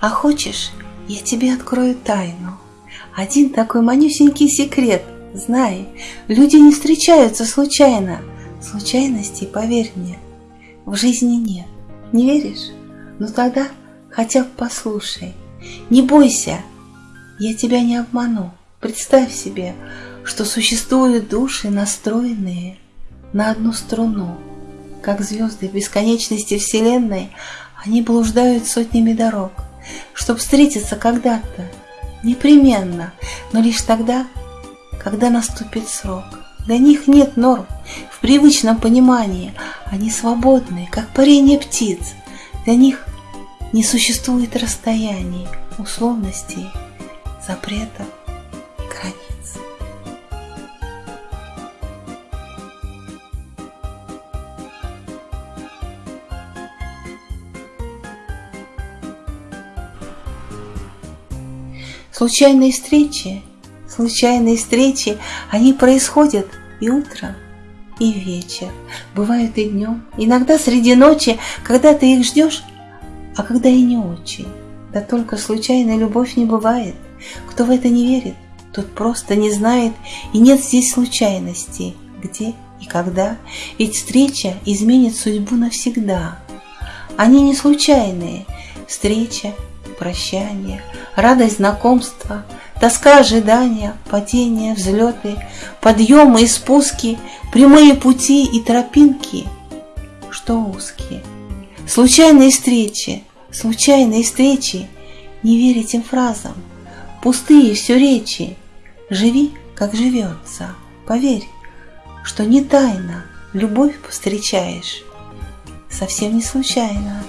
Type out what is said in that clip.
А хочешь, я тебе открою тайну? Один такой манюсенький секрет. Знай, люди не встречаются случайно. Случайностей, поверь мне, в жизни нет. Не веришь? Ну тогда хотя бы послушай. Не бойся, я тебя не обману. Представь себе, что существуют души, настроенные на одну струну. Как звезды бесконечности Вселенной, они блуждают сотнями дорог, чтобы встретиться когда-то, непременно, но лишь тогда, когда наступит срок. Для них нет норм в привычном понимании, они свободны, как парение птиц. Для них не существует расстояний, условностей, запретов и границ. Случайные встречи, случайные встречи, они происходят и утром, и вечер, бывают и днем, иногда среди ночи, когда ты их ждешь, а когда и не очень. Да только случайная любовь не бывает. Кто в это не верит, тот просто не знает, и нет здесь случайностей, где и когда, ведь встреча изменит судьбу навсегда. Они не случайные, встреча, прощание, радость знакомства, тоска ожидания, падения, взлеты, подъемы и спуски, прямые пути и тропинки, что узкие. Случайные встречи, случайные встречи, не верь этим фразам, пустые все речи, живи, как живется, поверь, что не тайно любовь повстречаешь, совсем не случайно.